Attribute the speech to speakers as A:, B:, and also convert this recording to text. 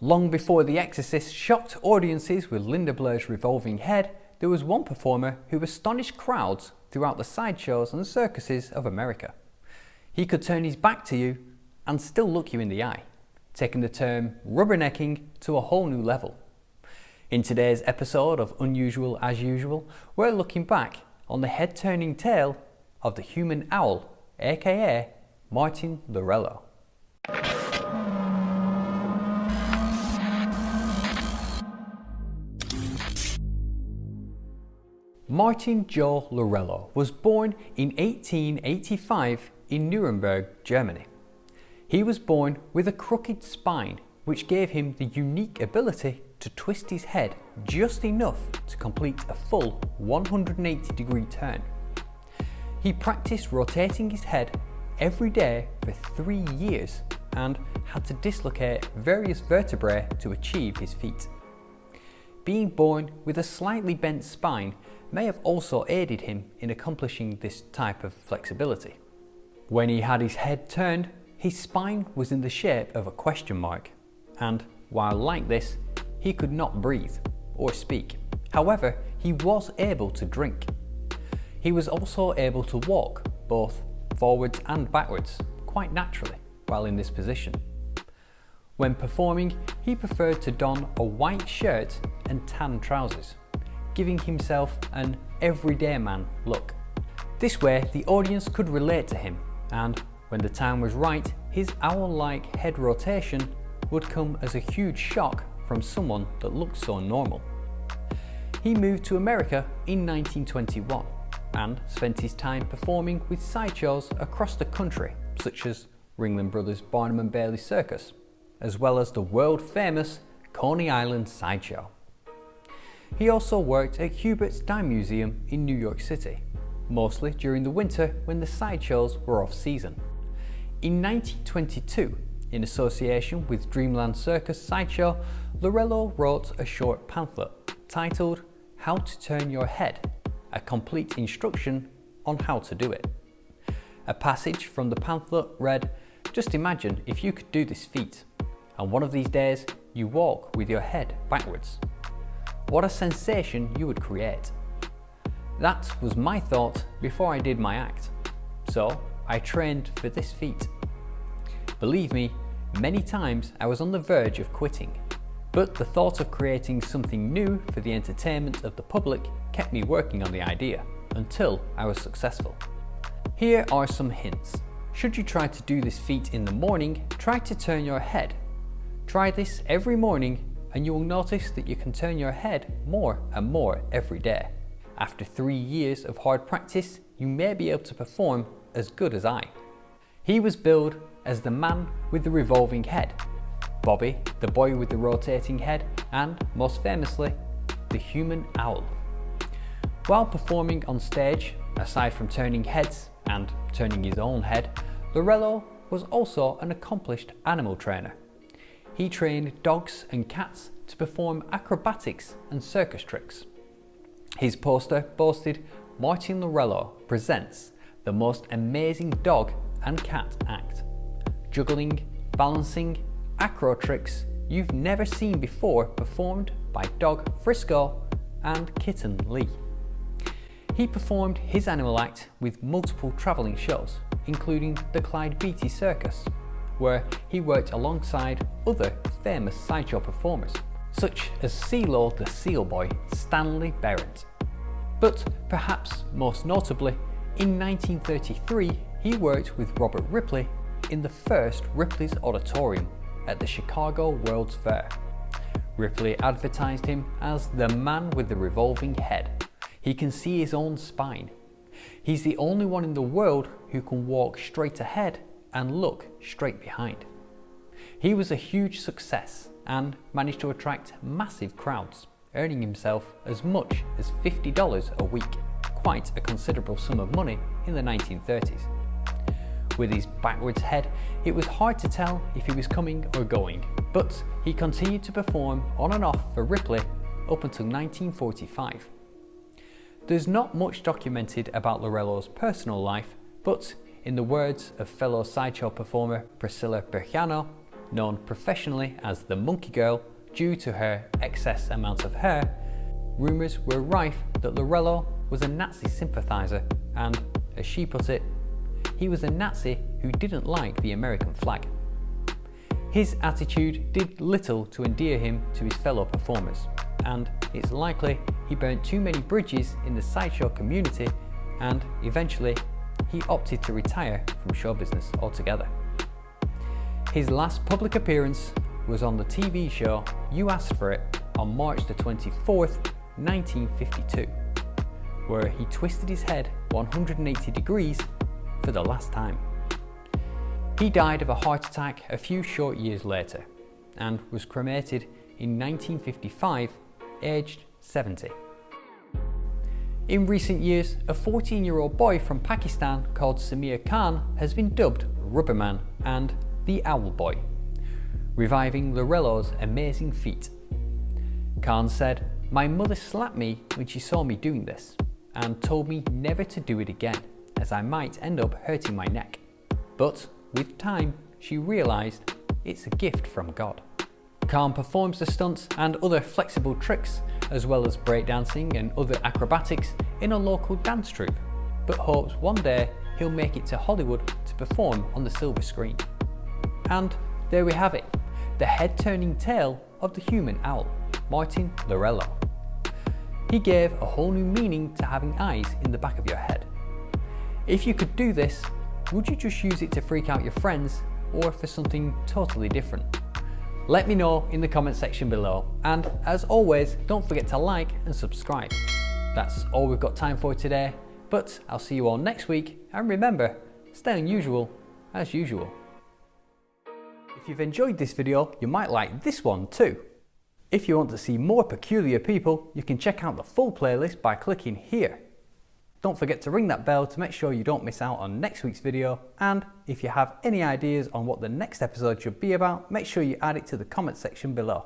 A: Long before The Exorcist shocked audiences with Linda Blair's revolving head, there was one performer who astonished crowds throughout the sideshows and circuses of America. He could turn his back to you and still look you in the eye, taking the term rubbernecking to a whole new level. In today's episode of Unusual as Usual, we're looking back on the head-turning tale of the human owl, aka Martin Laurello. Martin Joe Laurello was born in 1885 in Nuremberg, Germany. He was born with a crooked spine which gave him the unique ability to twist his head just enough to complete a full 180 degree turn. He practiced rotating his head every day for three years and had to dislocate various vertebrae to achieve his feat. Being born with a slightly bent spine may have also aided him in accomplishing this type of flexibility. When he had his head turned, his spine was in the shape of a question mark, and while like this, he could not breathe or speak. However, he was able to drink. He was also able to walk, both forwards and backwards, quite naturally while in this position. When performing, he preferred to don a white shirt and tan trousers giving himself an everyday man look. This way the audience could relate to him and when the time was right, his owl-like head rotation would come as a huge shock from someone that looked so normal. He moved to America in 1921 and spent his time performing with sideshows across the country such as Ringling Brothers Barnum and Bailey Circus, as well as the world famous Coney Island Sideshow. He also worked at Hubert's Dime Museum in New York City, mostly during the winter when the sideshows were off season. In 1922, in association with Dreamland Circus Sideshow, Laurello wrote a short pamphlet titled How to Turn Your Head, a complete instruction on how to do it. A passage from the pamphlet read, just imagine if you could do this feat, and one of these days you walk with your head backwards. What a sensation you would create. That was my thought before I did my act. So I trained for this feat. Believe me, many times I was on the verge of quitting. But the thought of creating something new for the entertainment of the public kept me working on the idea until I was successful. Here are some hints. Should you try to do this feat in the morning, try to turn your head. Try this every morning and you will notice that you can turn your head more and more every day. After three years of hard practice, you may be able to perform as good as I. He was billed as the man with the revolving head, Bobby, the boy with the rotating head, and most famously, the human owl. While performing on stage, aside from turning heads and turning his own head, Laurello was also an accomplished animal trainer he trained dogs and cats to perform acrobatics and circus tricks. His poster boasted Martin Laurello presents the most amazing dog and cat act. Juggling, balancing, acro tricks you've never seen before performed by dog Frisco and kitten Lee. He performed his animal act with multiple travelling shows, including the Clyde Beatty Circus, where he worked alongside other famous sideshow performers, such as Sealo the Seal Boy Stanley Berent. But perhaps most notably, in 1933 he worked with Robert Ripley in the first Ripley's Auditorium at the Chicago World's Fair. Ripley advertised him as the man with the revolving head. He can see his own spine. He's the only one in the world who can walk straight ahead and look straight behind. He was a huge success and managed to attract massive crowds, earning himself as much as $50 a week, quite a considerable sum of money in the 1930s. With his backwards head, it was hard to tell if he was coming or going, but he continued to perform on and off for Ripley up until 1945. There's not much documented about Laurello's personal life, but in the words of fellow sideshow performer Priscilla Bejano, known professionally as the Monkey Girl due to her excess amount of hair, rumours were rife that Laurello was a Nazi sympathiser and, as she put it, he was a Nazi who didn't like the American flag. His attitude did little to endear him to his fellow performers, and it's likely he burnt too many bridges in the sideshow community and eventually he opted to retire from show business altogether. His last public appearance was on the TV show You Asked For It on March the 24th, 1952, where he twisted his head 180 degrees for the last time. He died of a heart attack a few short years later and was cremated in 1955, aged 70. In recent years, a 14 year old boy from Pakistan called Samir Khan has been dubbed Rubberman and the Owl Boy, reviving Laurello's amazing feat. Khan said, My mother slapped me when she saw me doing this and told me never to do it again as I might end up hurting my neck. But with time, she realised it's a gift from God. Khan performs the stunts and other flexible tricks, as well as breakdancing and other acrobatics in a local dance troupe, but hopes one day he'll make it to Hollywood to perform on the silver screen. And there we have it, the head-turning tale of the human owl, Martin Laurello. He gave a whole new meaning to having eyes in the back of your head. If you could do this, would you just use it to freak out your friends or for something totally different? Let me know in the comment section below and as always don't forget to like and subscribe. That's all we've got time for today but I'll see you all next week and remember stay unusual as usual. If you've enjoyed this video you might like this one too. If you want to see more peculiar people you can check out the full playlist by clicking here. Don't forget to ring that bell to make sure you don't miss out on next week's video and if you have any ideas on what the next episode should be about, make sure you add it to the comment section below.